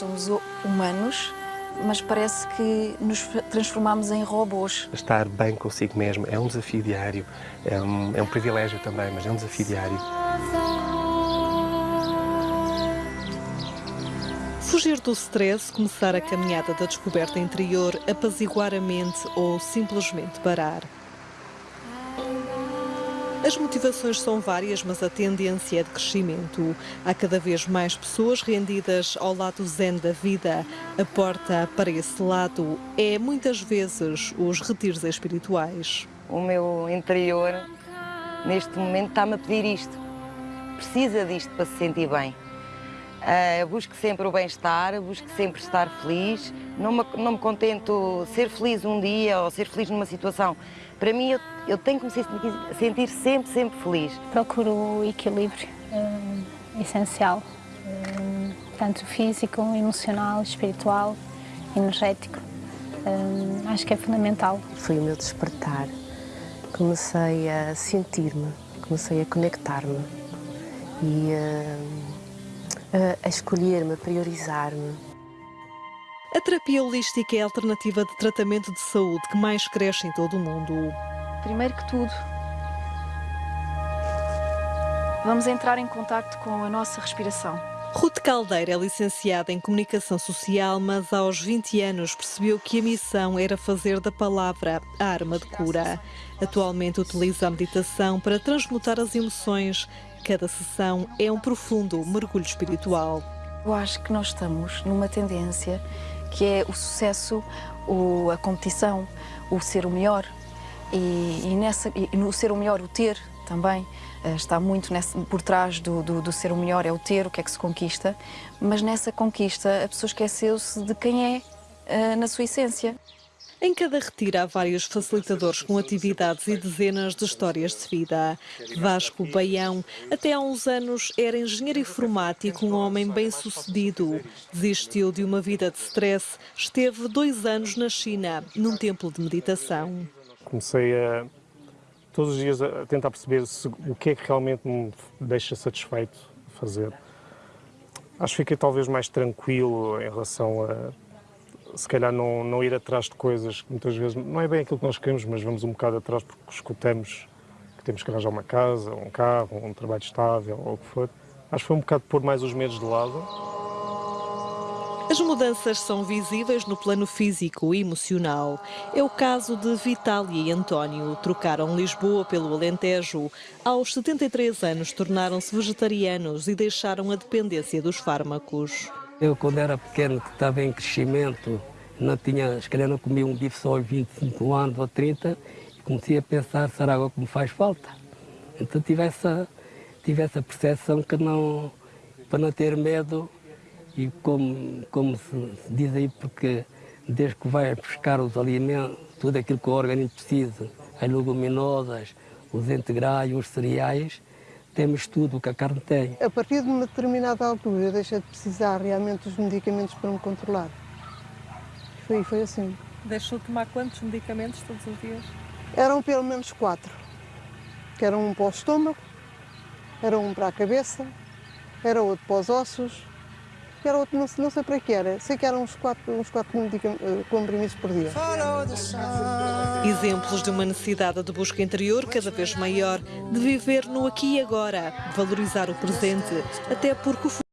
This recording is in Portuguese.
somos humanos, mas parece que nos transformamos em robôs. Estar bem consigo mesmo é um desafio diário, é um, é um privilégio também, mas é um desafio diário. Fugir do stress, começar a caminhada da descoberta interior, apaziguar a mente ou simplesmente parar. As motivações são várias, mas a tendência é de crescimento. Há cada vez mais pessoas rendidas ao lado zen da vida. A porta para esse lado é muitas vezes os retiros espirituais. O meu interior, neste momento, está-me a pedir isto. Precisa disto para se sentir bem. Uh, busco sempre o bem-estar, busco sempre estar feliz. Não me, não me contento ser feliz um dia ou ser feliz numa situação. Para mim, eu, eu tenho que me sentir sempre, sempre feliz. Procuro o equilíbrio uh, essencial, uh, tanto físico, emocional, espiritual, energético. Acho que é fundamental. Foi o meu despertar. Comecei a sentir-me, comecei a conectar-me e a escolher-me, a priorizar-me. A terapia holística é a alternativa de tratamento de saúde que mais cresce em todo o mundo. Primeiro que tudo, vamos entrar em contato com a nossa respiração. Ruth Caldeira é licenciada em Comunicação Social, mas aos 20 anos percebeu que a missão era fazer da palavra a arma de cura. Atualmente utiliza a meditação para transmutar as emoções. Cada sessão é um profundo mergulho espiritual. Eu acho que nós estamos numa tendência que é o sucesso, o, a competição, o ser o melhor. E, e, nessa, e no ser o melhor, o ter também uh, está muito por trás do, do, do, ser o melhor, é o ter, o que é que se conquista, mas nessa conquista a pessoa esqueceu-se de quem é uh, na sua essência. Em cada retiro há vários facilitadores com atividades e dezenas de histórias de vida. Vasco Baião, até há uns anos, era engenheiro informático, um homem bem-sucedido. Desistiu de uma vida de stress, esteve dois anos na China, num templo de meditação. Comecei a, todos os dias a tentar perceber se, o que é que realmente me deixa satisfeito fazer. Acho que fiquei talvez mais tranquilo em relação a se calhar não, não ir atrás de coisas que muitas vezes não é bem aquilo que nós queremos, mas vamos um bocado atrás porque escutamos que temos que arranjar uma casa, um carro, um trabalho estável ou o que for. Acho que foi um bocado pôr mais os medos de lado. As mudanças são visíveis no plano físico e emocional. É o caso de Vitália e António. Trocaram Lisboa pelo Alentejo. Aos 73 anos tornaram-se vegetarianos e deixaram a dependência dos fármacos. Eu, quando era pequeno, que estava em crescimento, não tinha, se calhar não comia um bife só aos 25 anos ou 30, e comecei a pensar, será agora que me faz falta? Então tive essa, tive essa percepção que não, para não ter medo, e como, como se, se diz aí, porque desde que vai buscar os alimentos, tudo aquilo que o organismo precisa, as leguminosas, os integrais, os cereais, temos tudo o que a carne tem. A partir de uma determinada altura deixa de precisar realmente dos medicamentos para me controlar. Foi, foi assim. Deixou de tomar quantos medicamentos todos os dias? Eram pelo menos quatro. Que era um para o estômago, era um para a cabeça, era outro para os ossos, que era outro, não, sei para que era. Sei que eram uns quatro, uns quatro eh, comprimidos por dia. Exemplos de uma necessidade de busca interior cada vez maior, de viver no aqui e agora, valorizar o presente, até porque o